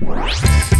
Bye.